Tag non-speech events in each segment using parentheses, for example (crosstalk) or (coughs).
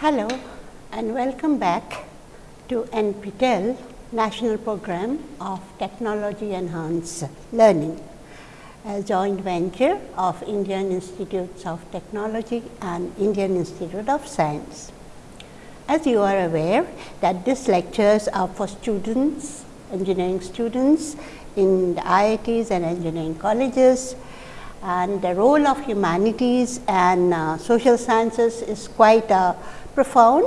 Hello and welcome back to NPTEL National Program of Technology Enhanced Learning, a joint venture of Indian Institutes of Technology and Indian Institute of Science. As you are aware that these lectures are for students, engineering students in the IITs and engineering colleges and the role of humanities and uh, social sciences is quite uh, profound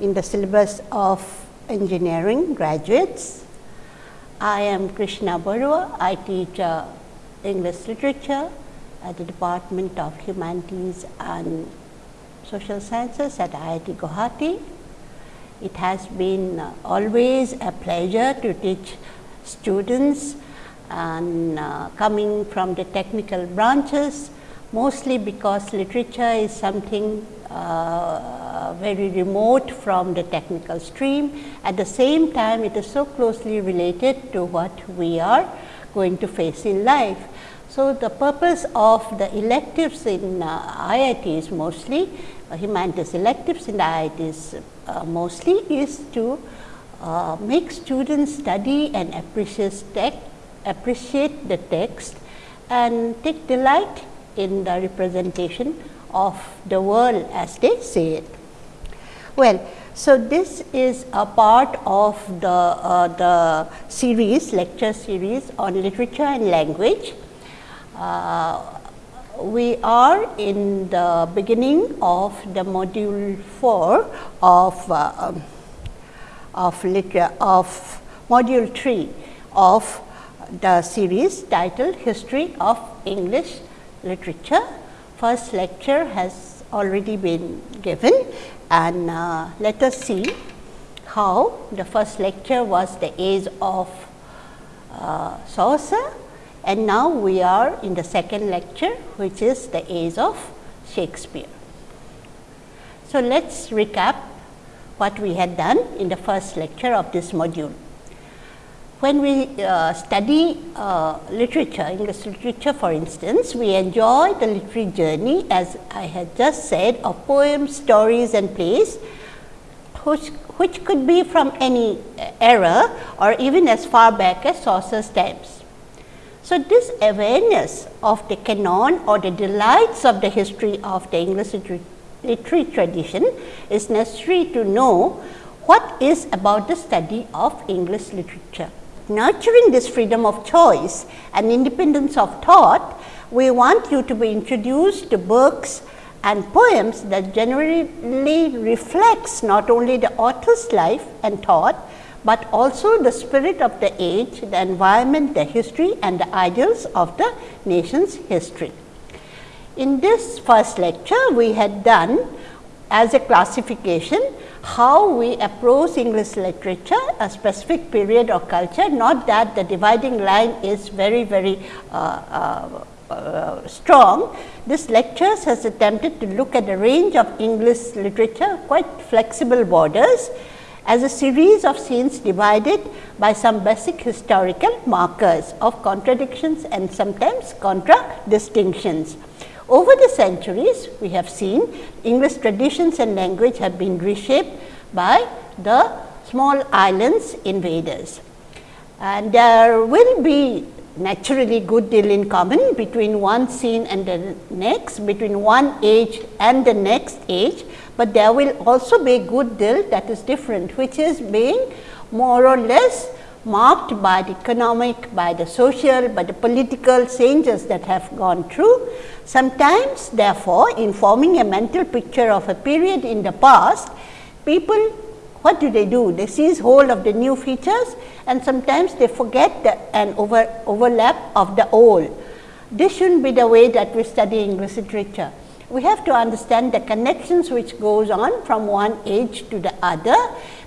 in the syllabus of engineering graduates. I am Krishna Barua. I teach uh, English literature at the Department of Humanities and Social Sciences at IIT Guwahati. It has been uh, always a pleasure to teach students and uh, coming from the technical branches mostly because literature is something uh, very remote from the technical stream. At the same time, it is so closely related to what we are going to face in life. So, the purpose of the electives in uh, IITs mostly, uh, humanities electives in IITs uh, mostly is to uh, make students study and appreciate, appreciate the text and take delight in the representation of the world as they say it. Well, so this is a part of the, uh, the series, lecture series on literature and language. Uh, we are in the beginning of the module 4 of, uh, um, of, liter of module 3 of the series titled History of English Literature first lecture has already been given and uh, let us see how the first lecture was the age of uh, Chaucer and now we are in the second lecture which is the age of Shakespeare. So, let us recap what we had done in the first lecture of this module when we uh, study uh, literature, English literature for instance, we enjoy the literary journey as I had just said of poems, stories and plays which, which could be from any era or even as far back as Chaucer's times. So, this awareness of the canon or the delights of the history of the English literary tradition is necessary to know what is about the study of English literature nurturing this freedom of choice and independence of thought, we want you to be introduced to books and poems that generally reflects not only the author's life and thought, but also the spirit of the age, the environment, the history and the ideals of the nation's history. In this first lecture, we had done as a classification how we approach English literature a specific period or culture not that the dividing line is very very uh, uh, uh, strong. This lectures has attempted to look at a range of English literature quite flexible borders as a series of scenes divided by some basic historical markers of contradictions and sometimes contradistinctions. Over the centuries, we have seen English traditions and language have been reshaped by the small islands invaders. And there will be naturally good deal in common between one scene and the next, between one age and the next age, but there will also be good deal that is different, which is being more or less marked by the economic, by the social, by the political changes that have gone through. Sometimes therefore, in forming a mental picture of a period in the past, people what do they do? They seize hold of the new features and sometimes they forget the, an over, overlap of the old. This shouldn't be the way that we study English literature we have to understand the connections which goes on from one age to the other.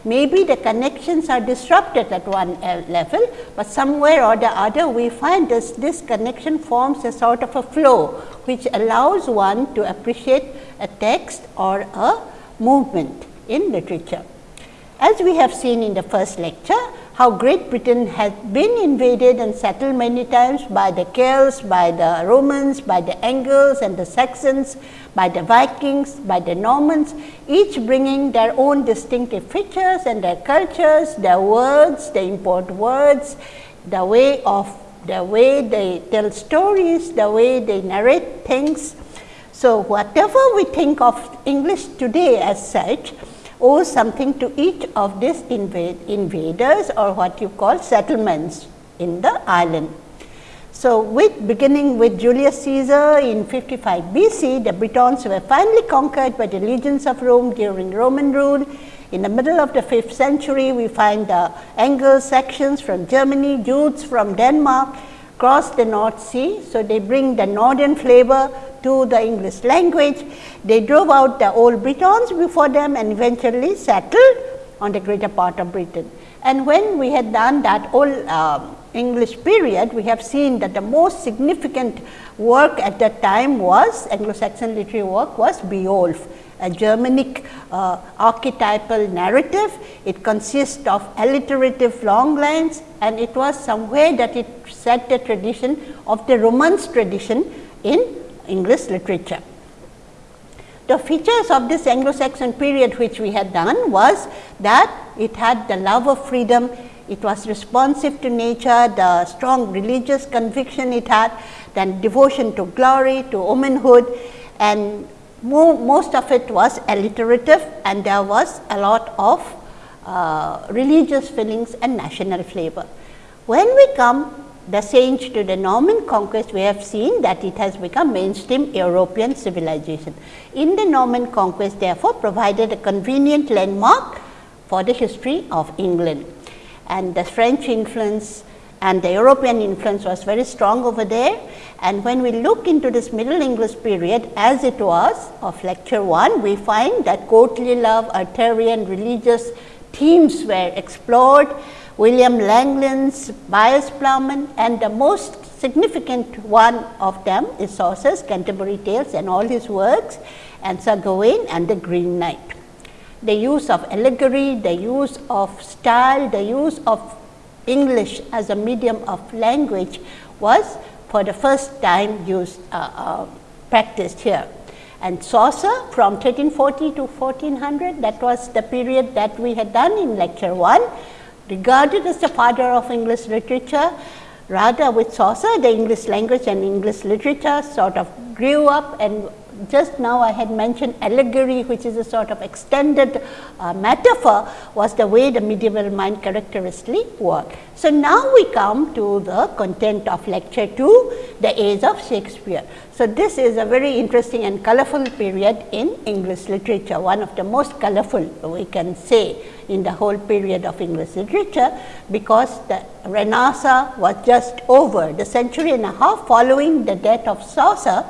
Maybe the connections are disrupted at one uh, level, but somewhere or the other we find this, this connection forms a sort of a flow, which allows one to appreciate a text or a movement in literature. As we have seen in the first lecture, how Great Britain had been invaded and settled many times by the Celts, by the Romans, by the Angles and the Saxons, by the Vikings, by the Normans, each bringing their own distinctive features and their cultures, their words, they import words, the way of the way they tell stories, the way they narrate things. So, whatever we think of English today as such, owes something to each of these invade, invaders or what you call settlements in the island. So, with beginning with Julius Caesar in 55 BC, the Britons were finally conquered by the legions of Rome during Roman rule. In the middle of the 5th century, we find the Anglo-Saxons from Germany, Jutes from Denmark, cross the North Sea. So, they bring the northern flavor to the English language. They drove out the old Britons before them and eventually settled on the greater part of Britain. And when we had done that old um, English period, we have seen that the most significant work at that time was Anglo-Saxon literary work was Beowulf, a Germanic uh, archetypal narrative. It consists of alliterative long lines and it was somewhere that it set the tradition of the Romance tradition in English literature. The features of this Anglo-Saxon period which we had done was that it had the love of freedom, it was responsive to nature, the strong religious conviction it had, then devotion to glory, to womanhood and mo most of it was alliterative and there was a lot of uh, religious feelings and national flavor. When we come the change to the Norman conquest, we have seen that it has become mainstream European civilization. In the Norman conquest, therefore, provided a convenient landmark for the history of England. And the French influence and the European influence was very strong over there. And when we look into this Middle English period as it was of lecture 1, we find that courtly love, Arthurian religious themes were explored William Langland's Piers Plowman and the most significant one of them is Chaucer's Canterbury Tales and all his works and Sir Gawain and the Green Knight. The use of allegory, the use of style, the use of English as a medium of language was for the first time used uh, uh, practiced here. And Chaucer from 1340 to 1400 that was the period that we had done in lecture 1 regarded as the father of English literature. Rather with Chaucer, the English language and English literature sort of grew up and just now I had mentioned allegory which is a sort of extended uh, metaphor was the way the medieval mind characteristically worked. So, now we come to the content of lecture 2 the age of Shakespeare. So, this is a very interesting and colorful period in English literature one of the most colorful we can say in the whole period of English literature because the Renaissance was just over the century and a half following the death of Chaucer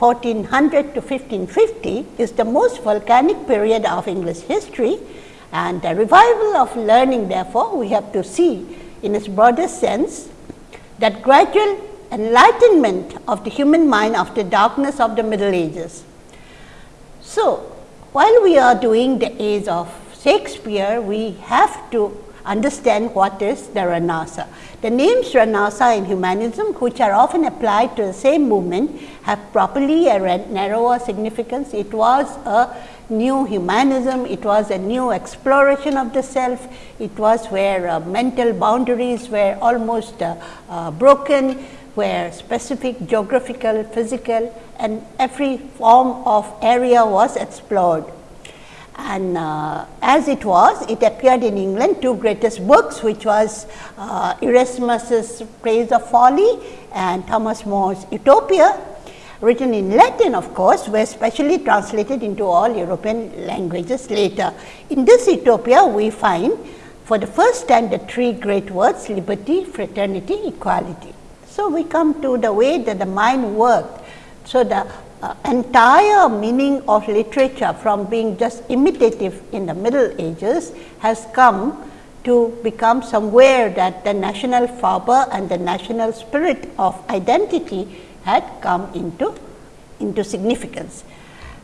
1400 to 1550 is the most volcanic period of English history and the revival of learning therefore, we have to see in its broadest sense that gradual enlightenment of the human mind after darkness of the middle ages. So, while we are doing the age of Shakespeare, we have to understand what is the Renaissance. The names Renaissance and humanism which are often applied to the same movement have properly a narrower significance. It was a new humanism, it was a new exploration of the self, it was where uh, mental boundaries were almost uh, uh, broken, where specific geographical, physical and every form of area was explored and uh, as it was it appeared in England two greatest books which was uh, Erasmus's Praise of Folly and Thomas More's Utopia written in Latin of course were specially translated into all European languages later. In this Utopia we find for the first time the three great words liberty, fraternity, equality. So, we come to the way that the mind worked. So, the uh, entire meaning of literature from being just imitative in the middle ages has come to become somewhere that the national fervor and the national spirit of identity had come into, into significance.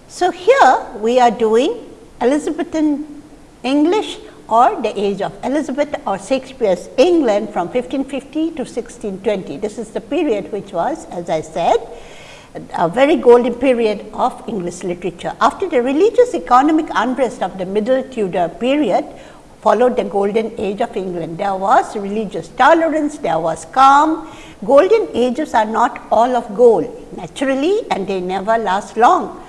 So, here we are doing Elizabethan English or the age of Elizabeth or Shakespeare's England from 1550 to 1620. This is the period which was as I said a very golden period of English literature. After the religious economic unrest of the middle Tudor period followed the golden age of England. There was religious tolerance, there was calm. Golden ages are not all of gold naturally and they never last long.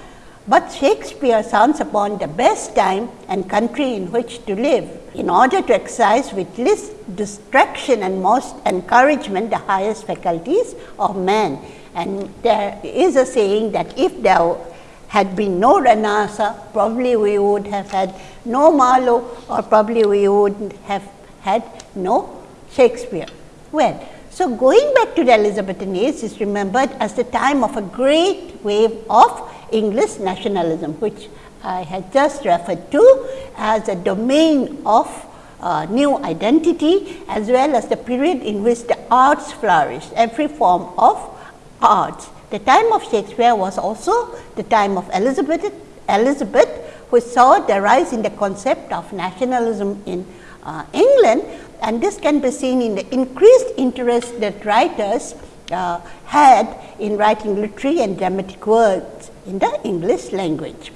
But Shakespeare sounds upon the best time and country in which to live in order to exercise with least distraction and most encouragement the highest faculties of man. And there is a saying that if there had been no Renaissance, probably we would have had no Marlowe or probably we would have had no Shakespeare. Well, so going back to the Elizabethan age is remembered as the time of a great wave of English nationalism, which I had just referred to as a domain of uh, new identity as well as the period in which the arts flourished, every form of arts. The time of Shakespeare was also the time of Elizabeth, Elizabeth which saw the rise in the concept of nationalism in uh, England and this can be seen in the increased interest that writers uh, had in writing literary and dramatic works in the English language.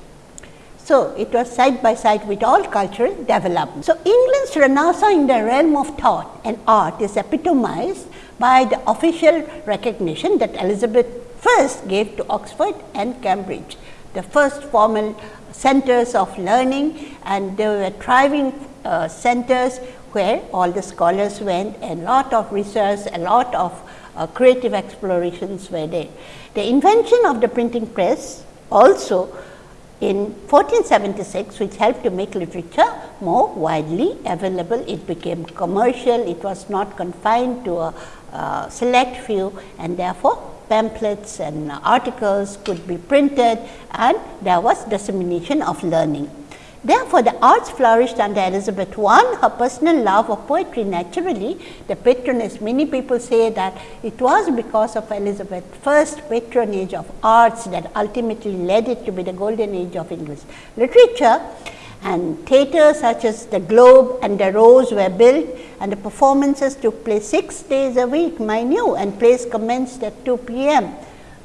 So, it was side by side with all cultural development. So, England's renaissance in the realm of thought and art is epitomized by the official recognition that Elizabeth first gave to Oxford and Cambridge, the first formal centers of learning and they were thriving uh, centers where all the scholars went and lot of research, a lot of uh, creative explorations were there. The invention of the printing press also in 1476 which helped to make literature more widely available. It became commercial, it was not confined to a uh, select few and therefore, pamphlets and articles could be printed and there was dissemination of learning. Therefore, the arts flourished under Elizabeth I, her personal love of poetry naturally, the patronage, many people say that it was because of Elizabeth's first patronage of arts that ultimately led it to be the golden age of English literature and theatres such as the Globe and the Rose were built and the performances took place 6 days a week, mind you, and plays commenced at 2 p.m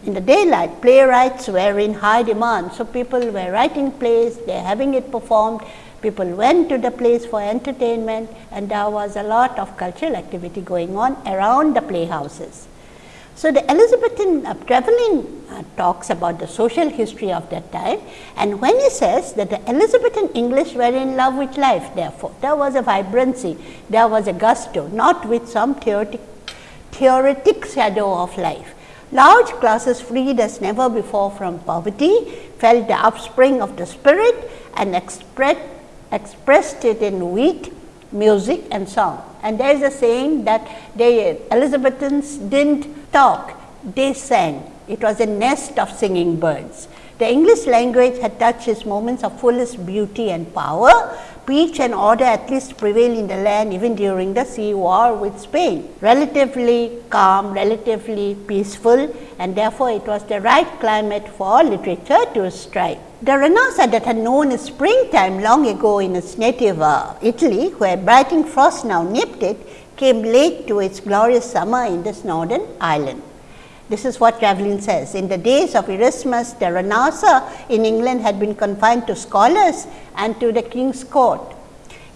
in the daylight, playwrights were in high demand. So, people were writing plays, they are having it performed, people went to the plays for entertainment and there was a lot of cultural activity going on around the playhouses. So, the Elizabethan uh, Trevelyan uh, talks about the social history of that time and when he says that the Elizabethan English were in love with life therefore, there was a vibrancy, there was a gusto not with some theoretic, theoretic shadow of life. Large classes freed as never before from poverty felt the upspring of the spirit and express, expressed it in wit, music and song. And there is a saying that the Elizabethans didn't talk, they sang. It was a nest of singing birds. The English language had touched its moments of fullest beauty and power peace and order at least prevail in the land even during the sea war with Spain. Relatively calm, relatively peaceful and therefore, it was the right climate for literature to strike. The Renaissance that had known springtime long ago in its native uh, Italy, where biting frost now nipped it, came late to its glorious summer in this northern island. This is what Trevelyan says. In the days of Erasmus, the Renaissance in England had been confined to scholars and to the king's court.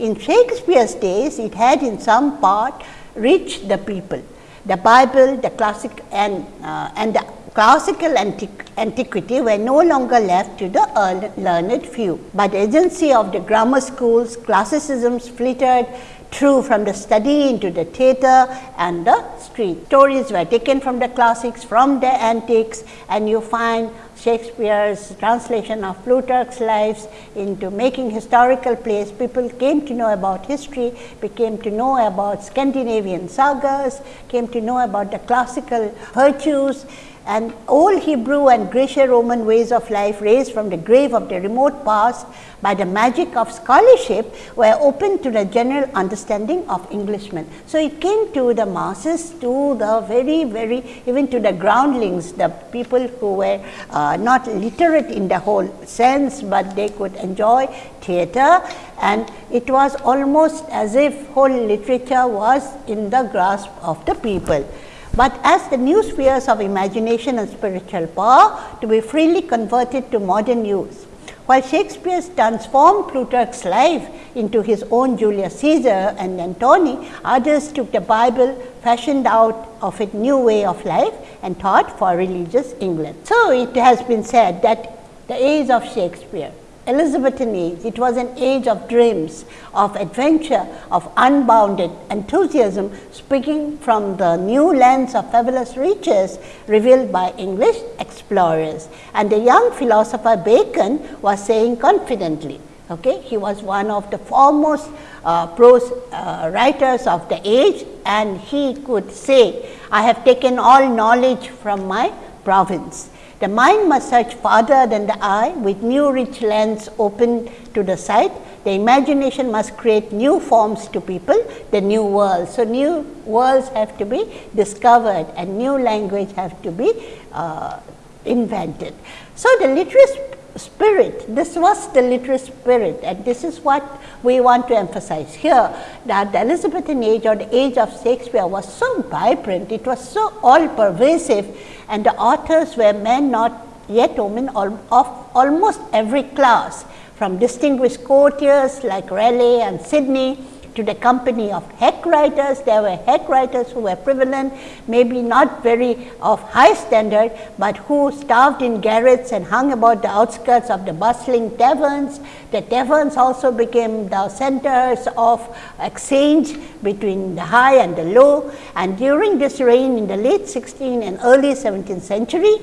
In Shakespeare's days, it had in some part reached the people. The Bible, the classic and, uh, and the classical antiq antiquity were no longer left to the learned few. By the agency of the grammar schools, classicisms flitted true from the study into the theatre and the street. Stories were taken from the classics, from the antiques and you find Shakespeare's translation of Plutarch's lives into making historical plays. People came to know about history, became to know about Scandinavian sagas, came to know about the classical virtues and old Hebrew and Greco-Roman ways of life raised from the grave of the remote past by the magic of scholarship were open to the general understanding of Englishmen. So, it came to the masses, to the very, very even to the groundlings, the people who were uh, not literate in the whole sense, but they could enjoy theatre and it was almost as if whole literature was in the grasp of the people. But as the new spheres of imagination and spiritual power to be freely converted to modern use, while Shakespeare transformed Plutarch's life into his own Julius Caesar and Antony, others took the Bible fashioned out of a new way of life and taught for religious England. So, it has been said that the age of Shakespeare Elizabethan age, it was an age of dreams, of adventure, of unbounded enthusiasm speaking from the new lands of fabulous riches revealed by English explorers. And the young philosopher Bacon was saying confidently, okay, he was one of the foremost uh, prose uh, writers of the age and he could say, I have taken all knowledge from my province. The mind must search farther than the eye with new rich lands open to the sight. The imagination must create new forms to people, the new world. So, new worlds have to be discovered and new language have to be uh, invented. So, the literary spirit, this was the literary spirit and this is what we want to emphasize here that the Elizabethan age or the age of Shakespeare was so vibrant, it was so all pervasive and the authors were men not yet women of almost every class from distinguished courtiers like Raleigh and Sidney to the company of hack writers. There were hack writers who were prevalent, maybe not very of high standard, but who starved in garrets and hung about the outskirts of the bustling taverns. The taverns also became the centers of exchange between the high and the low. And during this reign in the late 16th and early 17th century,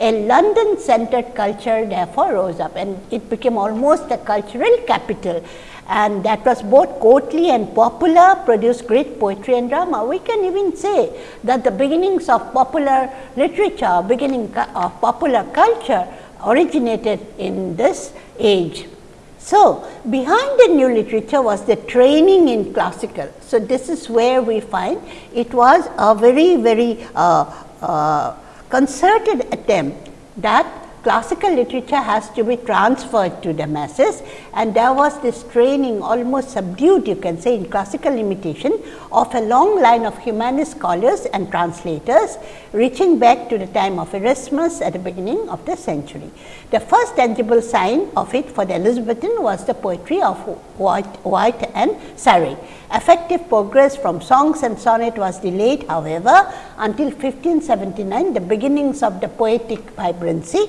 a London centered culture therefore rose up and it became almost a cultural capital and that was both courtly and popular, produced great poetry and drama. We can even say that the beginnings of popular literature, beginning of popular culture originated in this age. So, behind the new literature was the training in classical. So, this is where we find it was a very, very uh, uh, concerted attempt that classical literature has to be transferred to the masses and there was this training almost subdued you can say in classical imitation of a long line of humanist scholars and translators reaching back to the time of Erasmus at the beginning of the century. The first tangible sign of it for the Elizabethan was the poetry of Wyatt, Wyatt and Surrey. Effective progress from songs and sonnet was delayed however, until 1579 the beginnings of the poetic vibrancy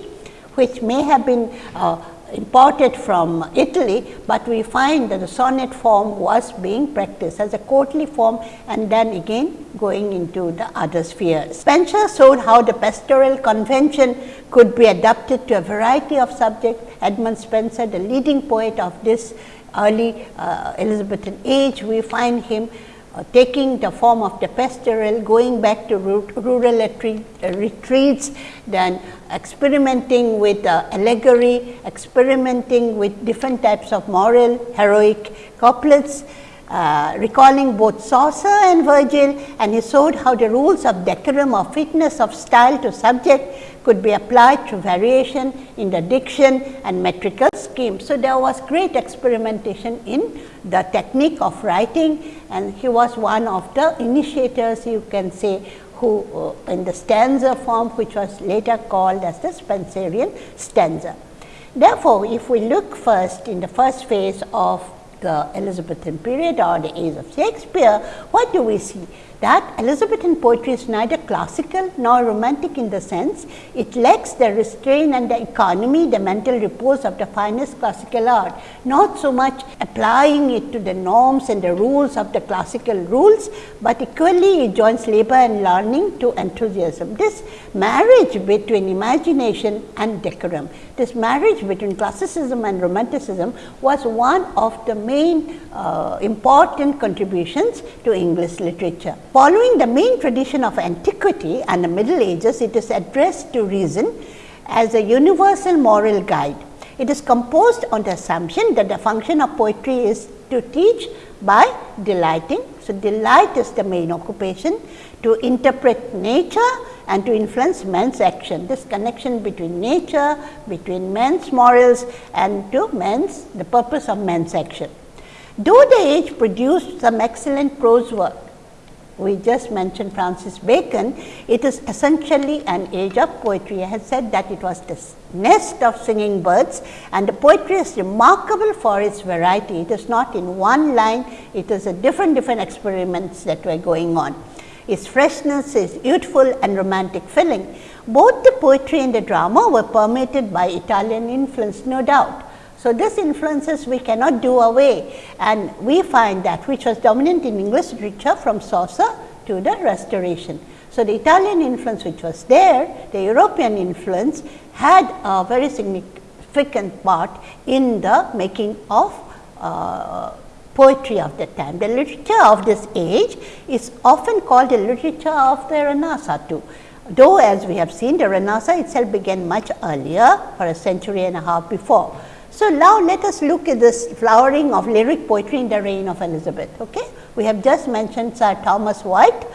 which may have been uh, imported from Italy, but we find that the sonnet form was being practiced as a courtly form and then again going into the other spheres. Spenser showed how the pastoral convention could be adapted to a variety of subjects. Edmund Spenser, the leading poet of this early uh, Elizabethan age, we find him taking the form of the pastoral, going back to rural uh, retreats, then experimenting with uh, allegory, experimenting with different types of moral, heroic couplets, uh, recalling both Chaucer and Virgil and he showed how the rules of decorum or fitness of style to subject could be applied through variation in the diction and metrical scheme. So, there was great experimentation in the technique of writing and he was one of the initiators you can say who uh, in the stanza form which was later called as the Spenserian stanza. Therefore, if we look first in the first phase of the Elizabethan period or the age of Shakespeare, what do we see? That Elizabethan poetry is neither classical nor romantic in the sense it lacks the restraint and the economy, the mental repose of the finest classical art, not so much applying it to the norms and the rules of the classical rules, but equally it joins labor and learning to enthusiasm. This marriage between imagination and decorum, this marriage between classicism and romanticism was one of the main uh, important contributions to English literature. Following the main tradition of antiquity and the middle ages, it is addressed to reason as a universal moral guide. It is composed on the assumption that the function of poetry is to teach by delighting. So, delight is the main occupation to interpret nature and to influence man's action. This connection between nature, between man's morals and to man's the purpose of man's action. Though the age produced some excellent prose work, we just mentioned Francis Bacon, it is essentially an age of poetry. I had said that it was the nest of singing birds and the poetry is remarkable for its variety. It is not in one line, it is a different different experiments that were going on. Its freshness its youthful and romantic feeling. Both the poetry and the drama were permeated by Italian influence no doubt. So, this influences we cannot do away and we find that which was dominant in English literature from Chaucer to the restoration. So, the Italian influence which was there, the European influence had a very significant part in the making of uh, poetry of the time. The literature of this age is often called the literature of the Renaissance too. Though as we have seen the Renaissance itself began much earlier for a century and a half before. So, now let us look at this flowering of lyric poetry in the reign of Elizabeth. Okay? We have just mentioned Sir Thomas Wyatt,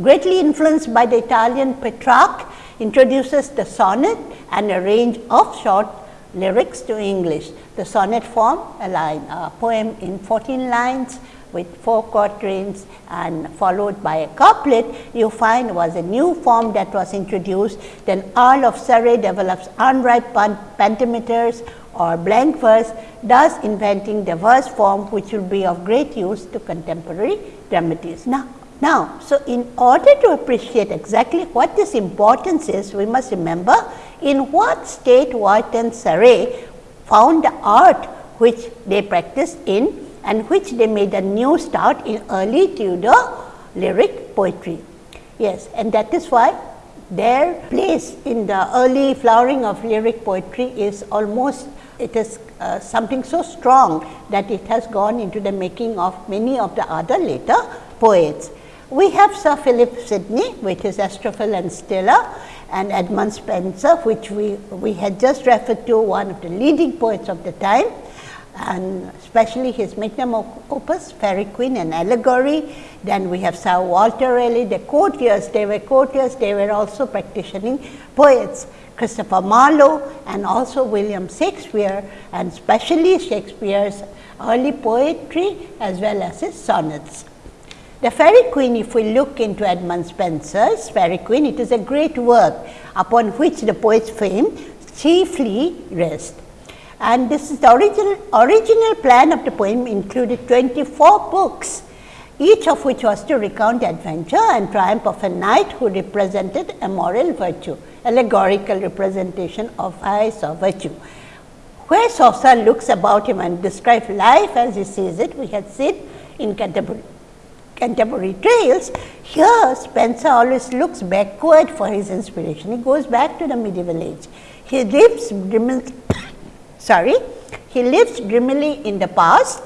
greatly influenced by the Italian Petrarch, introduces the sonnet and a range of short lyrics to English. The sonnet form, a line, a poem in 14 lines with four quatrains and followed by a couplet, you find was a new form that was introduced. Then Earl of Surrey develops unrhymed pentameters or blank verse, thus inventing the verse form which will be of great use to contemporary dramatists. Now, now, so in order to appreciate exactly what this importance is, we must remember in what state Wyatt and Surrey found the art which they practiced in and which they made a new start in early Tudor lyric poetry. Yes, and that is why their place in the early flowering of lyric poetry is almost it is uh, something so strong that it has gone into the making of many of the other later poets. We have Sir Philip Sidney, which is Astrophel and Stella, and Edmund Spenser, which we, we had just referred to, one of the leading poets of the time, and especially his magnum opus, Faerie Queene and Allegory. Then we have Sir Walter Raleigh, the courtiers, they were courtiers, they were also practicing poets. Christopher Marlowe and also William Shakespeare and especially Shakespeare's early poetry as well as his sonnets. The Faerie Queene, if we look into Edmund Spenser's Faerie Queene, it is a great work upon which the poet's fame chiefly rests. And this is the original, original plan of the poem included 24 books, each of which was to recount the adventure and triumph of a knight who represented a moral virtue allegorical representation of vice or virtue. Where Chaucer looks about him and describes life as he sees it, we had seen in Canterbury, Canterbury Tales. Here Spenser always looks backward for his inspiration. He goes back to the medieval age. He lives dreamily, (coughs) sorry, he lives dreamily in the past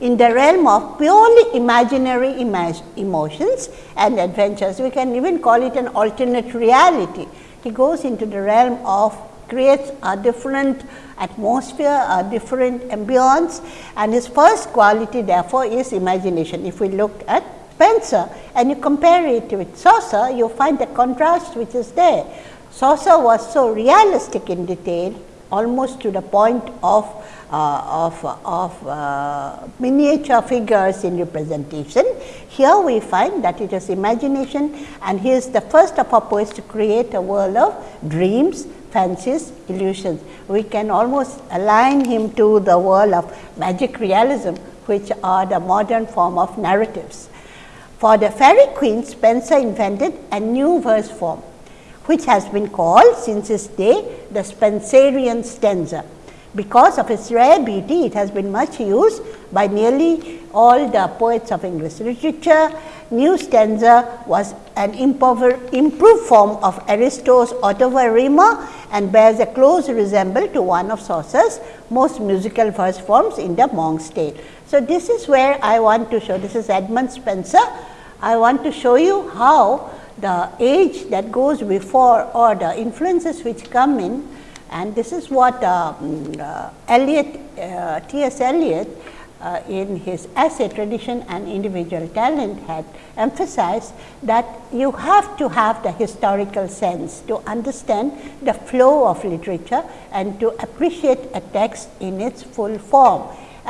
in the realm of purely imaginary emotions and adventures. We can even call it an alternate reality he goes into the realm of creates a different atmosphere, a different ambience and his first quality therefore is imagination. If we look at Spenser and you compare it with Chaucer, you find the contrast which is there. Chaucer was so realistic in detail almost to the point of uh, of, of uh, miniature figures in representation. Here we find that it is imagination and he is the first of our poets to create a world of dreams, fancies, illusions. We can almost align him to the world of magic realism which are the modern form of narratives. For the Faerie Queene, Spenser invented a new verse form which has been called since his day the Spenserian stanza. Because of its rare beauty, it has been much used by nearly all the poets of English literature. New stanza was an improved form of Ariosto's Ottava Rima and bears a close resemblance to one of Chaucer's most musical verse forms in the Monk's Tale. So, this is where I want to show, this is Edmund Spenser. I want to show you how the age that goes before or the influences which come in and this is what uh, mm, uh, Eliot, uh, T.S. Eliot uh, in his essay tradition and individual talent had emphasized that you have to have the historical sense to understand the flow of literature and to appreciate a text in its full form.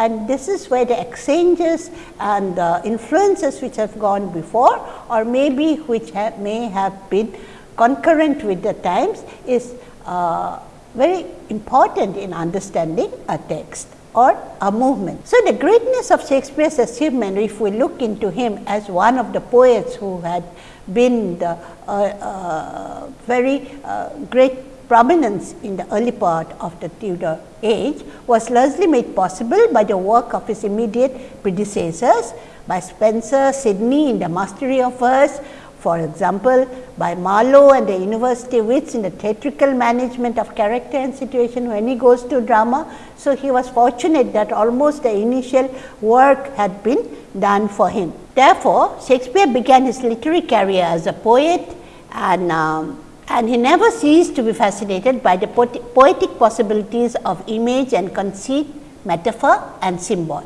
and this is where the exchanges and the influences which have gone before or maybe which have, may have been concurrent with the times is uh, very important in understanding a text or a movement. So, the greatness of Shakespeare's achievement if we look into him as one of the poets who had been the uh, uh, very uh, great prominence in the early part of the Tudor age was largely made possible by the work of his immediate predecessors by Spenser, Sidney in the mastery of verse, for example, by Marlowe and the university wits in the theatrical management of character and situation when he goes to drama. So, he was fortunate that almost the initial work had been done for him. Therefore, Shakespeare began his literary career as a poet and um, and he never ceased to be fascinated by the poetic possibilities of image and conceit, metaphor and symbol.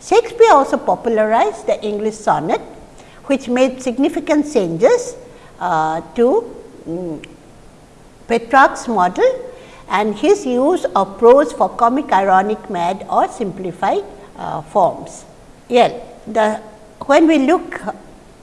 Shakespeare also popularized the English sonnet which made significant changes uh, to um, Petrarch's model and his use of prose for comic, ironic, mad or simplified uh, forms. Yeah, the, when we look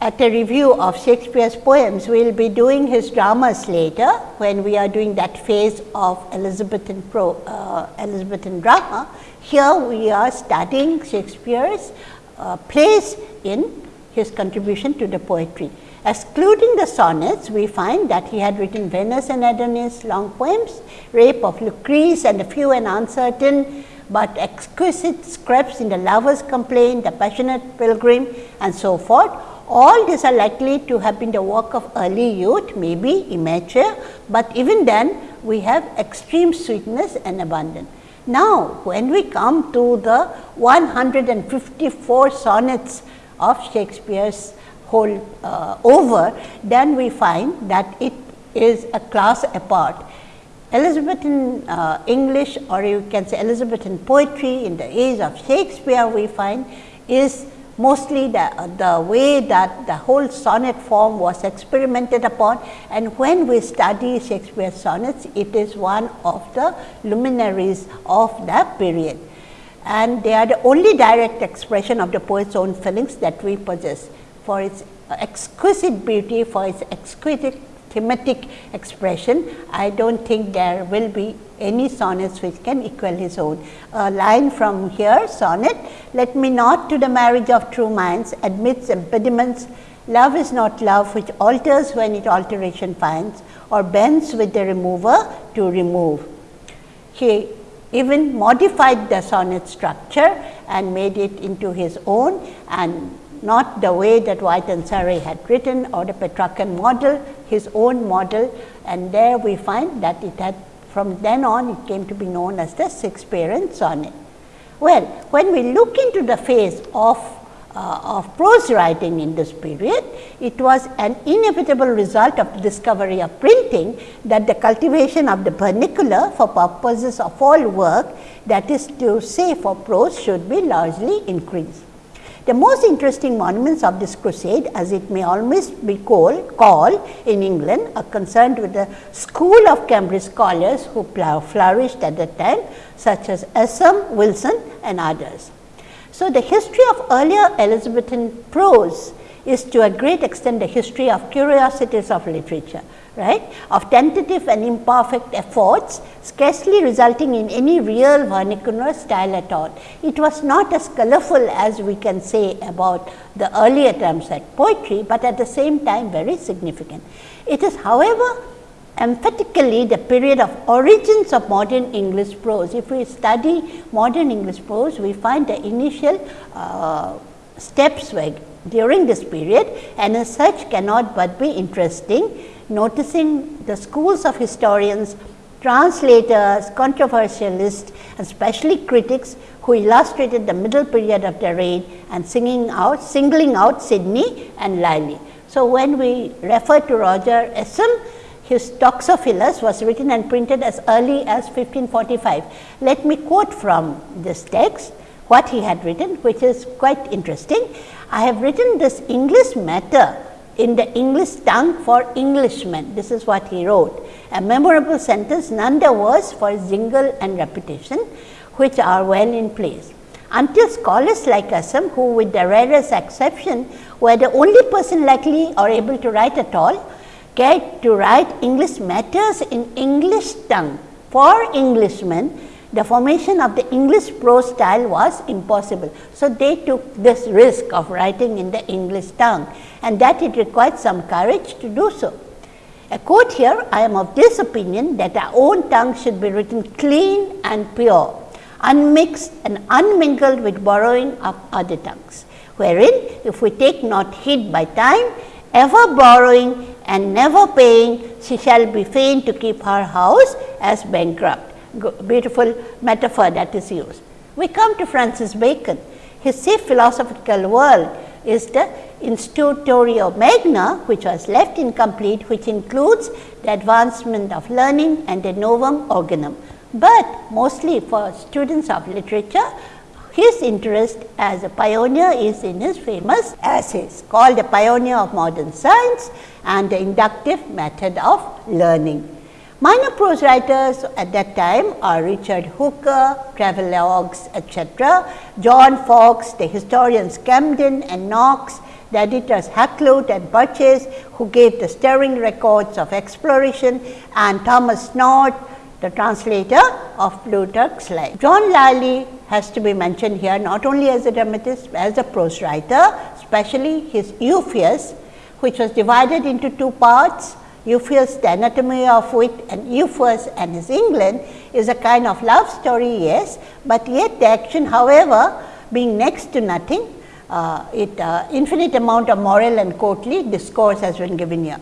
at a review of Shakespeare's poems, we will be doing his dramas later when we are doing that phase of Elizabethan, pro, uh, Elizabethan drama. Here we are studying Shakespeare's uh, plays in his contribution to the poetry. Excluding the sonnets, we find that he had written Venus and Adonis, long poems, Rape of Lucrece and a few and uncertain, but exquisite scraps in the Lover's Complaint, the Passionate Pilgrim and so forth. All these are likely to have been the work of early youth, maybe immature, but even then we have extreme sweetness and abundance. Now, when we come to the 154 sonnets of Shakespeare's whole uh, over, then we find that it is a class apart. Elizabethan uh, English or you can say Elizabethan poetry in the age of Shakespeare we find is mostly the, uh, the way that the whole sonnet form was experimented upon and when we study Shakespeare's sonnets it is one of the luminaries of that period and they are the only direct expression of the poet's own feelings that we possess for its uh, exquisite beauty, for its exquisite thematic expression. I do not think there will be any sonnets which can equal his own. A line from here sonnet, let me not to the marriage of true minds admits impediments, love is not love which alters when it alteration finds or bends with the remover to remove. He even modified the sonnet structure and made it into his own and not the way that Wyatt and Surrey had written or the Petrarchan model, his own model and there we find that it had from then on it came to be known as the Shakespearean sonnet. Well, when we look into the phase of uh, of prose writing in this period, it was an inevitable result of the discovery of printing that the cultivation of the vernacular for purposes of all work that is to say for prose should be largely increased. The most interesting monuments of this crusade as it may almost be called, called in England are concerned with the school of Cambridge scholars who flourished at the time such as Ascham, Wilson and others. So, the history of earlier Elizabethan prose is to a great extent the history of curiosities of literature, right, of tentative and imperfect efforts scarcely resulting in any real vernacular style at all. It was not as colorful as we can say about the earlier attempts at poetry, but at the same time very significant. It is however emphatically the period of origins of modern English prose. If we study modern English prose, we find the initial uh, steps during this period and as such cannot but be interesting noticing the schools of historians, translators, controversialists and especially critics who illustrated the middle period of the reign and singing out, singling out Sidney and Lyly. So, when we refer to Roger Ascham, his Toxophilus was written and printed as early as 1545. Let me quote from this text what he had written which is quite interesting. I have written this English matter in the English tongue for Englishmen. This is what he wrote. A memorable sentence none the worse for jingle and repetition which are well in place. until scholars like Ascham who with the rarest exception were the only person likely or able to write at all get to write English matters in English tongue for Englishmen the formation of the English prose style was impossible. So, they took this risk of writing in the English tongue and that it required some courage to do so. A quote here, I am of this opinion that our own tongue should be written clean and pure unmixed and unmingled with borrowing of other tongues, wherein if we take not heed by time, ever borrowing and never paying, she shall be fain to keep her house as bankrupt. Beautiful metaphor that is used. We come to Francis Bacon. His safe philosophical world is the Instauratio Magna, which was left incomplete, which includes the advancement of learning and the Novum Organum but mostly for students of literature his interest as a pioneer is in his famous essays called the pioneer of modern science and the inductive method of learning. Minor prose writers at that time are Richard Hooker, travelogues etc., John Foxe, the historians Camden and Knox, the editors Hakluyt and Purchas who gave the stirring records of exploration and Thomas North the translator of Plutarch's life. John Lyly has to be mentioned here not only as a dramatist, but as a prose writer, especially his Euphues, which was divided into two parts. Euphues, the anatomy of wit and Euphues and his England is a kind of love story, yes, but yet the action however, being next to nothing, uh, it uh, infinite amount of moral and courtly discourse has been given here.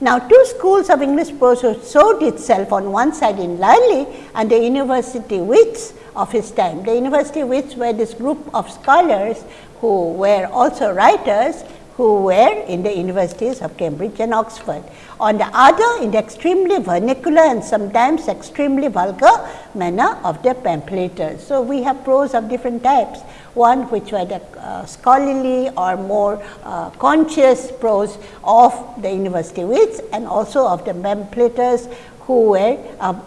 Now, two schools of English prose showed itself on one side in Lyly and the university wits of his time. The university wits were this group of scholars who were also writers who were in the universities of Cambridge and Oxford. On the other, in the extremely vernacular and sometimes extremely vulgar manner of the pamphleters. So, we have prose of different types one which were the uh, scholarly or more uh, conscious prose of the university wits and also of the pamphleters who were uh,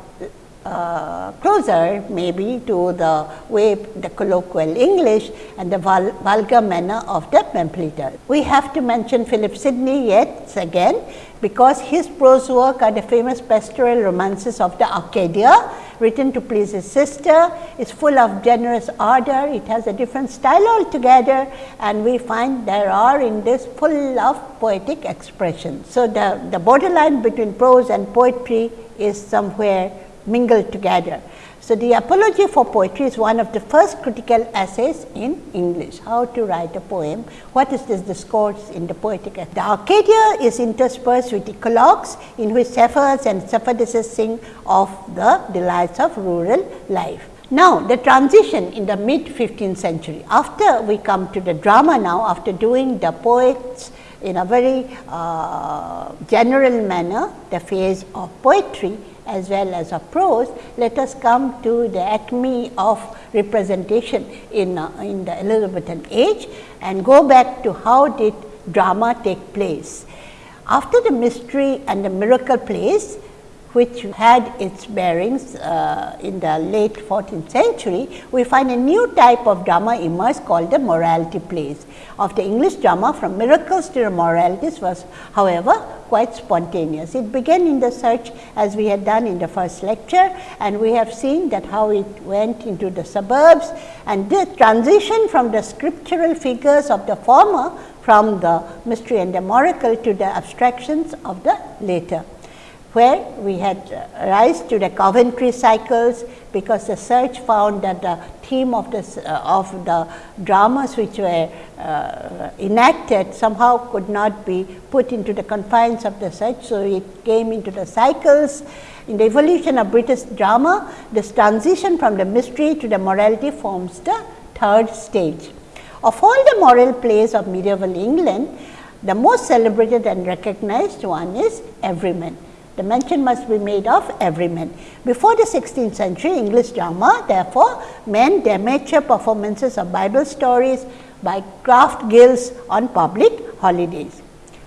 uh, closer maybe to the way the colloquial English and the vul vulgar manner of the pamphleter. We have to mention Philip Sidney yet again because his prose work are the famous pastoral romances of the Arcadia written to please his sister, is full of generous ardor, it has a different style altogether and we find there are in this full of poetic expression. So, the, the borderline between prose and poetry is somewhere mingled together. So, the apology for poetry is one of the first critical essays in English, how to write a poem, what is this discourse in the poetic. The Arcadia is interspersed with eclogues in which shepherds and shepherdesses sing of the delights of rural life. Now, the transition in the mid 15th century, after we come to the drama now, after doing the poets in a very uh, general manner, the phase of poetry, as well as of prose, let us come to the acme of representation in, uh, in the Elizabethan age and go back to how did drama take place. After the mystery and the miracle plays, which had its bearings uh, in the late 14th century, we find a new type of drama emerge called the morality plays. Of the English drama from miracles to the moralities was however, quite spontaneous. It began in the search as we had done in the first lecture and we have seen that how it went into the suburbs and the transition from the scriptural figures of the former from the mystery and the miracle to the abstractions of the later where we had rise to the Coventry cycles, because the search found that the theme of the, uh, of the dramas which were uh, enacted somehow could not be put into the confines of the search. So, it came into the cycles. In the evolution of British drama, this transition from the mystery to the morality forms the third stage. Of all the moral plays of medieval England, the most celebrated and recognized one is Everyman the mention must be made of Everyman. Before the 16th century English drama therefore, meant the amateur performances of Bible stories by craft guilds on public holidays.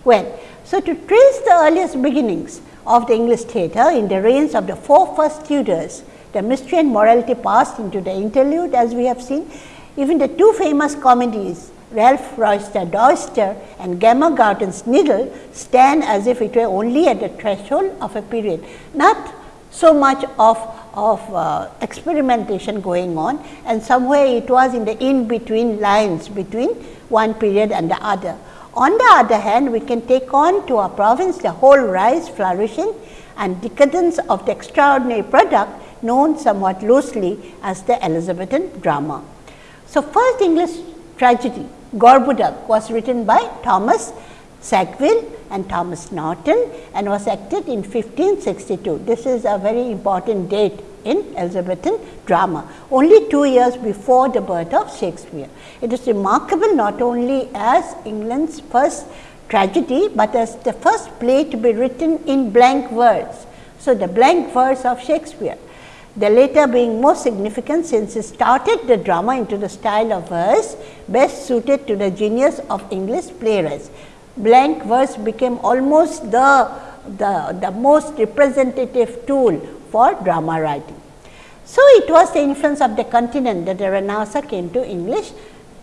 Well, so to trace the earliest beginnings of the English theatre in the reigns of the four first Tudors, the mystery and morality passed into the interlude as we have seen. Even the two famous comedies Ralph Roister Doister and Gammer Gurton's Needle stand as if it were only at the threshold of a period, not so much of, of uh, experimentation going on and somewhere it was in the in between lines between one period and the other. On the other hand, we can take on to our province the whole rise, flourishing and decadence of the extraordinary product known somewhat loosely as the Elizabethan drama. So, first English tragedy Gorboduc was written by Thomas Sackville and Thomas Norton and was acted in 1562. This is a very important date in Elizabethan drama, only two years before the birth of Shakespeare. It is remarkable not only as England's first tragedy, but as the first play to be written in blank verse. So, the blank verse of Shakespeare the latter being most significant since it started the drama into the style of verse best suited to the genius of English playwrights. Blank verse became almost the, the, the most representative tool for drama writing. So, it was the influence of the continent that the Renaissance came to English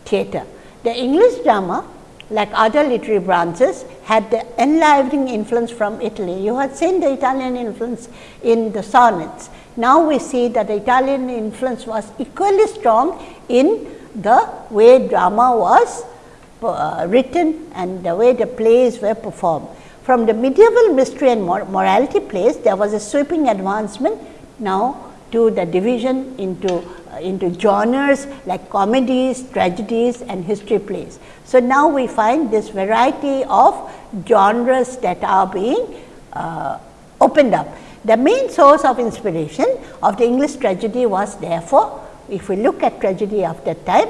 theatre. The English drama like other literary branches had the enlivening influence from Italy. You had seen the Italian influence in the sonnets. Now, we see that the Italian influence was equally strong in the way drama was uh, written and the way the plays were performed. From the medieval mystery and mor morality plays, there was a sweeping advancement now to the division into uh, into genres like comedies, tragedies and history plays. So, now we find this variety of genres that are being uh, opened up. The main source of inspiration of the English tragedy was therefore, if we look at tragedy of that time,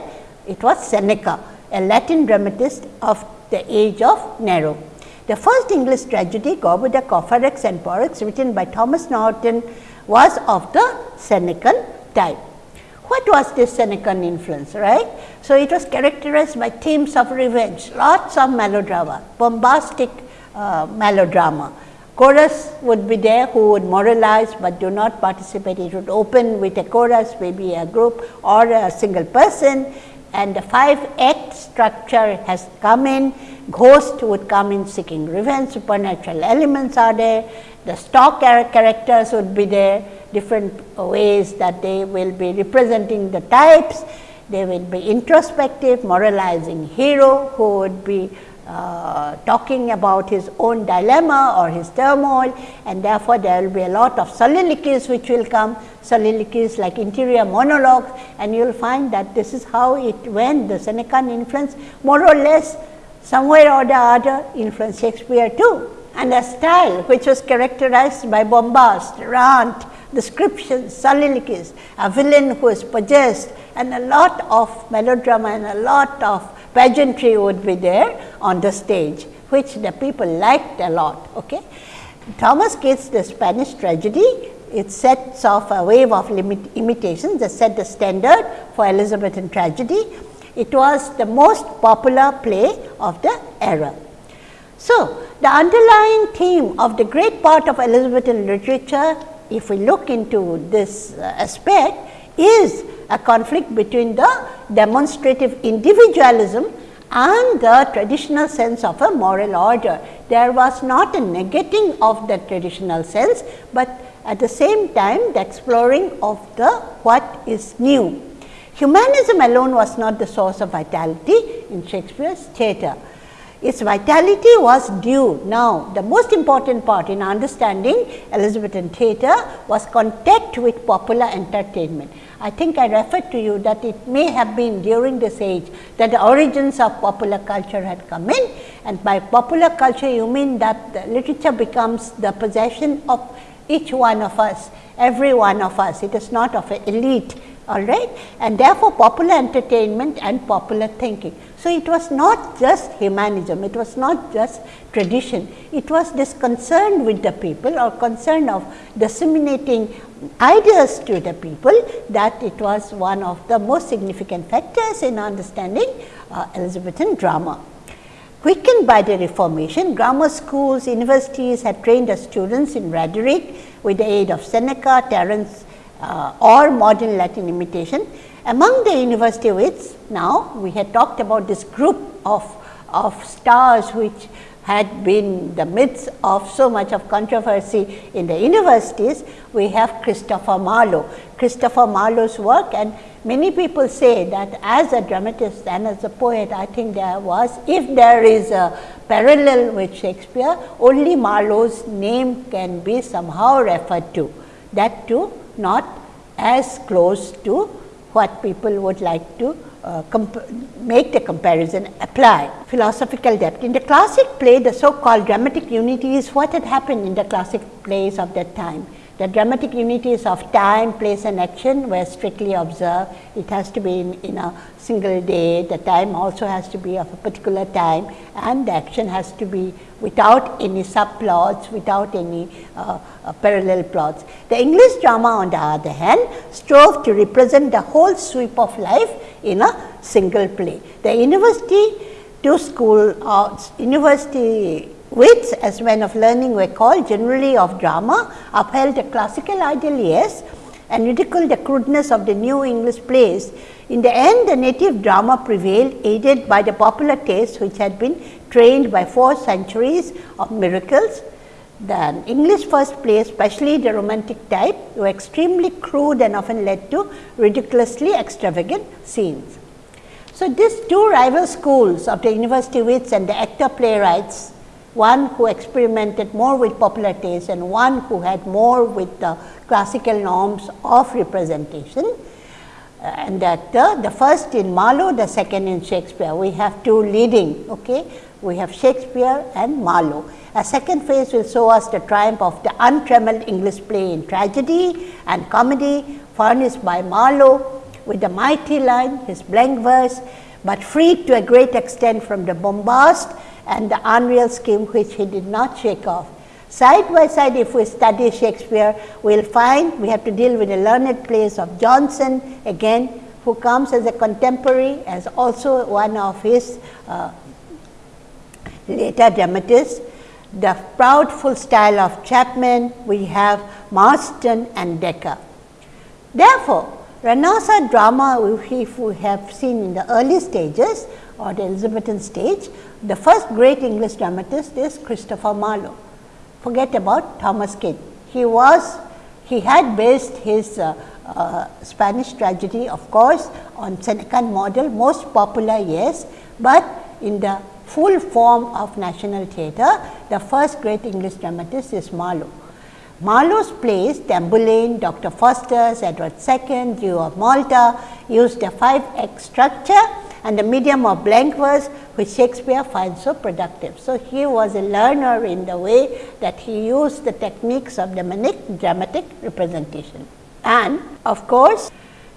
it was Seneca, a Latin dramatist of the age of Nero. The first English tragedy, Gorboduc, or Ferrex and Porrex, written by Thomas Norton, was of the Senecan type. What was this Senecan influence, right? So, it was characterized by themes of revenge, lots of melodrama, bombastic uh, melodrama. Chorus would be there who would moralize, but do not participate. It would open with a chorus, maybe a group or a single person. And the five act structure has come in, ghost would come in seeking revenge, supernatural elements are there, the stock characters would be there, different ways that they will be representing the types. They will be introspective, moralizing hero who would be uh, talking about his own dilemma or his turmoil and therefore, there will be a lot of soliloquies which will come, soliloquies like interior monologues and you will find that this is how it went the Senecan influence more or less somewhere or the other influenced Shakespeare too. And a style which was characterized by bombast, rant, descriptions, soliloquies, a villain who is possessed and a lot of melodrama and a lot of pageantry would be there on the stage, which the people liked a lot. Okay. Thomas Kyd's, the Spanish tragedy, it sets off a wave of imitations that set the standard for Elizabethan tragedy. It was the most popular play of the era. So, the underlying theme of the great part of Elizabethan literature if we look into this uh, aspect is a conflict between the demonstrative individualism and the traditional sense of a moral order. There was not a negating of the traditional sense, but at the same time the exploring of the what is new. Humanism alone was not the source of vitality in Shakespeare's theatre its vitality was due. Now, the most important part in understanding Elizabethan theatre was contact with popular entertainment. I think I referred to you that it may have been during this age that the origins of popular culture had come in and by popular culture you mean that literature becomes the possession of each one of us, every one of us. It is not of an elite all right and therefore, popular entertainment and popular thinking. So, it was not just humanism, it was not just tradition, it was this concern with the people or concern of disseminating ideas to the people that it was one of the most significant factors in understanding uh, Elizabethan drama. Quickened by the Reformation, grammar schools, universities had trained the students in rhetoric with the aid of Seneca, Terence uh, or modern Latin imitation Among the university wits, now we had talked about this group of, of stars which had been the midst of so much of controversy in the universities, we have Christopher Marlowe. Christopher Marlowe's work and many people say that as a dramatist and as a poet, I think there was, if there is a parallel with Shakespeare, only Marlowe's name can be somehow referred to, that too not as close to what people would like to uh, make the comparison apply. Philosophical depth. In the classic play, the so called dramatic unity is what had happened in the classic plays of that time. The dramatic unities of time, place and action were strictly observed. It has to be in, in, a single day, the time also has to be of a particular time and the action has to be without any subplots, without any uh, uh, parallel plots. The English drama on the other hand strove to represent the whole sweep of life in a single play. The university to school uh, university which as men of learning were called generally of drama upheld the classical ideal yes and ridiculed the crudeness of the new English plays. In the end the native drama prevailed aided by the popular taste which had been trained by four centuries of miracles. The English first plays especially the romantic type were extremely crude and often led to ridiculously extravagant scenes. So, these two rival schools of the university wits and the actor playwrights one who experimented more with popular taste and one who had more with the classical norms of representation. Uh, and that uh, the first in Marlowe, the second in Shakespeare. We have two leading, okay? we have Shakespeare and Marlowe. A second phase will show us the triumph of the untrammeled English play in tragedy and comedy furnished by Marlowe with the mighty line, his blank verse, but freed to a great extent from the bombast and the unreal scheme which he did not shake off. Side by side if we study Shakespeare, we will find we have to deal with the learned plays of Jonson again who comes as a contemporary as also one of his uh, later dramatists. The proudful style of Chapman, we have Marston and Dekker. Therefore, Renaissance drama if we have seen in the early stages or the Elizabethan stage, the first great English dramatist is Christopher Marlowe. Forget about Thomas Kyd. He was, he had based his uh, uh, Spanish tragedy of course on Senecan model, most popular yes, but in the full form of national theatre, the first great English dramatist is Marlowe. Marlowe's plays Tamburlaine, Dr. Faustus, Edward II, Jew of Malta used a five act structure and the medium of blank verse which Shakespeare finds so productive. So, he was a learner in the way that he used the techniques of the dramatic, dramatic representation. And of course,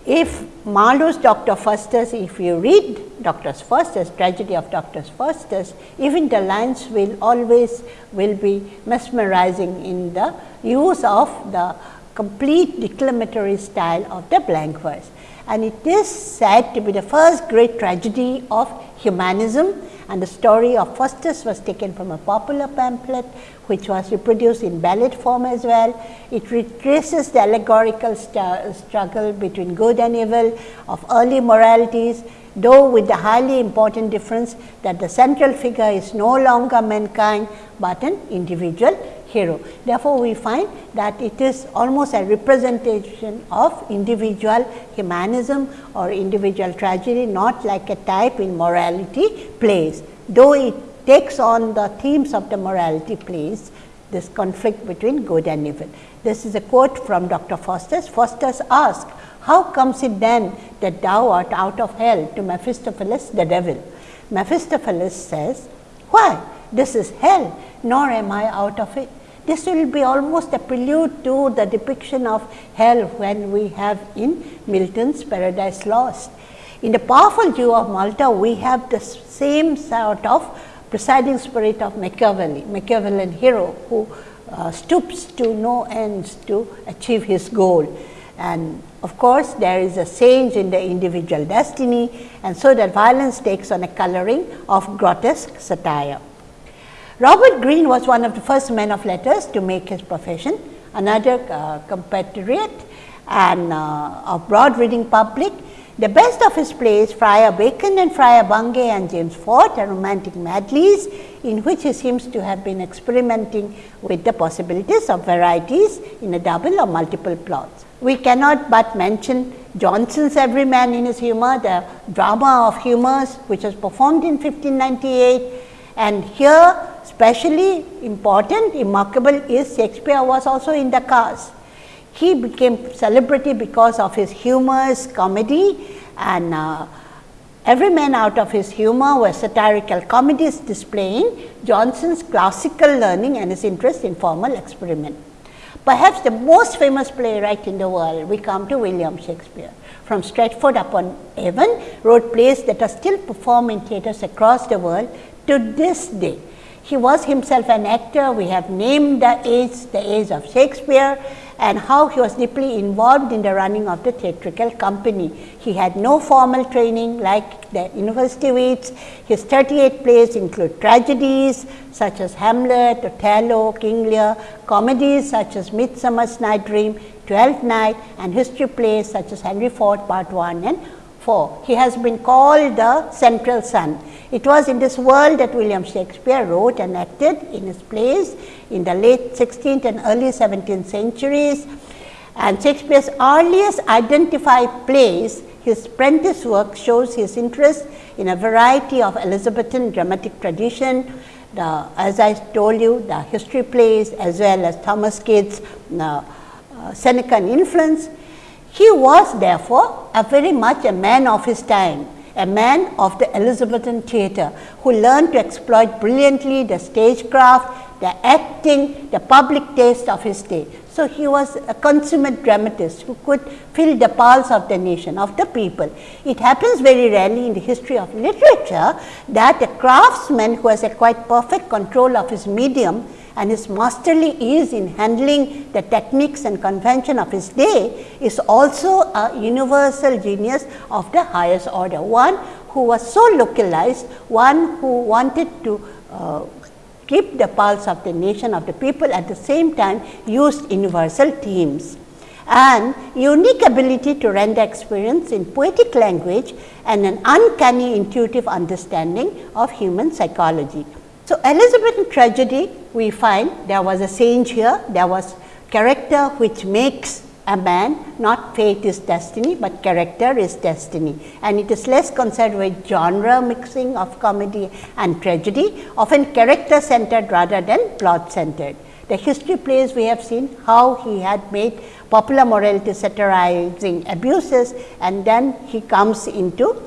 if Marlowe's Dr. Faustus, if you read Dr. Faustus, tragedy of Dr. Faustus, even the lines will always will be mesmerizing in the use of the complete declamatory style of the blank verse and it is said to be the first great tragedy of humanism and the story of Faustus was taken from a popular pamphlet which was reproduced in ballad form as well. It retraces the allegorical struggle between good and evil of early moralities, though with the highly important difference that the central figure is no longer mankind, but an individual hero. Therefore, we find that it is almost a representation of individual humanism or individual tragedy, not like a type in morality plays. Though it takes on the themes of the morality plays, this conflict between good and evil. This is a quote from Dr. Faustus. Faustus asked, how comes it then that thou art out of hell to Mephistopheles the devil? Mephistopheles says, why? This is hell, nor am I out of it. This will be almost a prelude to the depiction of hell when we have in Milton's Paradise Lost. In the powerful Jew of Malta, we have the same sort of presiding spirit of Machiavelli, Machiavellian hero who uh, stoops to no ends to achieve his goal. And of course, there is a change in the individual destiny and so that violence takes on a coloring of grotesque satire. Robert Greene was one of the first men of letters to make his profession, another uh, compatriot and uh, of broad reading public. The best of his plays, Friar Bacon and Friar Bungay and James Fort are romantic medleys in which he seems to have been experimenting with the possibilities of varieties in a double or multiple plots. We cannot but mention Jonson's Everyman in his humour, the drama of humours which was performed in 1598 and here specially important remarkable is Shakespeare was also in the cast. He became celebrity because of his humorous comedy and uh, every man out of his humor was satirical comedies displaying Jonson's classical learning and his interest in formal experiment. Perhaps the most famous playwright in the world, we come to William Shakespeare. From Stratford upon Avon, wrote plays that are still performed in theatres across the world to this day. He was himself an actor, we have named the age, the age of Shakespeare and how he was deeply involved in the running of the theatrical company. He had no formal training like the university wits. His 38 plays include tragedies such as Hamlet, Othello, King Lear, comedies such as Midsummer's Night Dream, Twelfth Night and history plays such as Henry Ford Part 1 and 4. He has been called the central sun. It was in this world that William Shakespeare wrote and acted in his plays in the late 16th and early 17th centuries. And Shakespeare's earliest identified plays, his Prentice work shows his interest in a variety of Elizabethan dramatic tradition, the, as I told you the history plays as well as Thomas Kyd's uh, uh, Senecan influence. He was therefore a very much a man of his time a man of the Elizabethan theatre who learned to exploit brilliantly the stagecraft, the acting, the public taste of his day. So, he was a consummate dramatist who could feel the pulse of the nation, of the people. It happens very rarely in the history of literature that a craftsman who has a quite perfect control of his medium and his masterly ease in handling the techniques and convention of his day is also a universal genius of the highest order. One who was so localized, one who wanted to uh, keep the pulse of the nation of the people at the same time used universal themes and unique ability to render experience in poetic language and an uncanny intuitive understanding of human psychology. So, Elizabethan tragedy we find there was a change here, there was character which makes a man not fate is destiny, but character is destiny and it is less concerned with genre mixing of comedy and tragedy often character centered rather than plot centered. The history plays we have seen how he had made popular morality satirizing abuses and then he comes into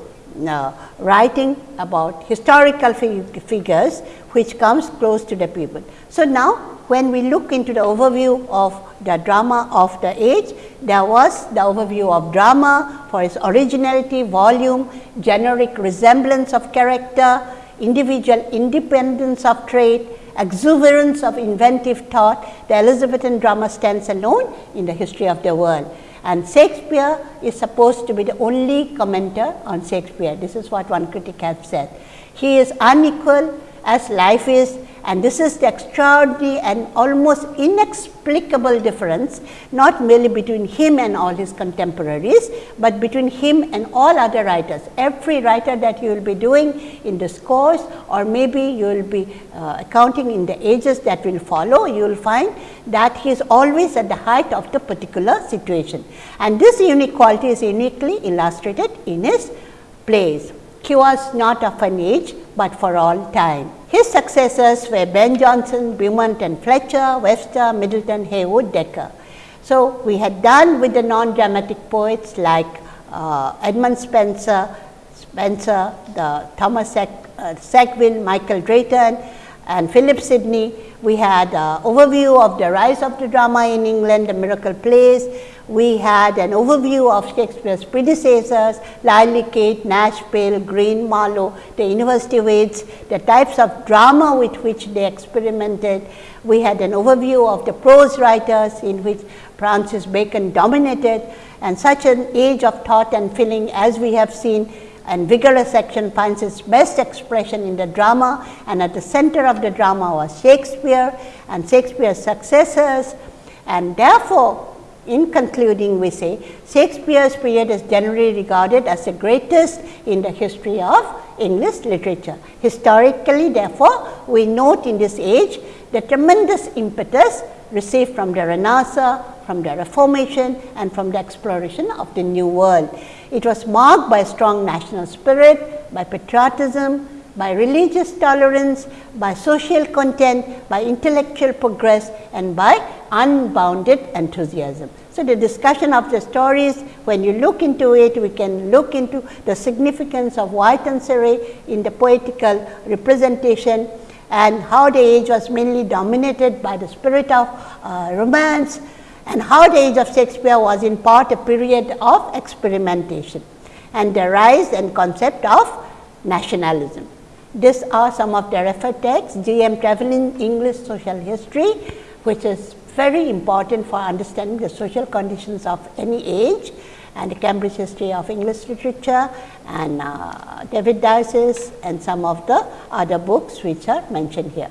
uh, writing about historical figures which comes close to the people. So, now when we look into the overview of the drama of the age, there was the overview of drama for its originality, volume, generic resemblance of character, individual independence of trait, exuberance of inventive thought. The Elizabethan drama stands alone in the history of the world and Shakespeare is supposed to be the only commenter on Shakespeare. This is what one critic has said. He is unequal as life is and this is the extraordinary and almost inexplicable difference not merely between him and all his contemporaries, but between him and all other writers. Every writer that you will be doing in this course or maybe you will be uh, accounting in the ages that will follow, you will find that he is always at the height of the particular situation. And this unique quality is uniquely illustrated in his plays. He was not of an age, but for all time. His successors were Ben Jonson, Beaumont and Fletcher, Webster, Middleton, Heywood, Dekker. So, we had done with the non-dramatic poets like uh, Edmund Spenser, Spenser, the Thomas Sack, uh, Sackville, Michael Drayton and Philip Sidney. We had uh, overview of the rise of the drama in England, the miracle plays, we had an overview of Shakespeare's predecessors, Lyly Kyd, Nash, Peale, Greene, Marlowe, the university wits, the types of drama with which they experimented. We had an overview of the prose writers in which Francis Bacon dominated and such an age of thought and feeling as we have seen and vigorous action finds its best expression in the drama and at the center of the drama was Shakespeare and Shakespeare's successors and therefore, in concluding we say Shakespeare's period is generally regarded as the greatest in the history of English literature. Historically therefore, we note in this age the tremendous impetus received from the Renaissance, from the Reformation and from the exploration of the New World. It was marked by a strong national spirit, by patriotism, by religious tolerance, by social content, by intellectual progress and by unbounded enthusiasm. So, the discussion of the stories when you look into it we can look into the significance of Wyatt and Surrey in the poetical representation and how the age was mainly dominated by the spirit of uh, romance and how the age of Shakespeare was in part a period of experimentation and the rise and concept of nationalism. These are some of the referred texts, G. M. Trevelyan English Social History, which is very important for understanding the social conditions of any age and the Cambridge History of English Literature and uh, David Daiches's and some of the other books which are mentioned here.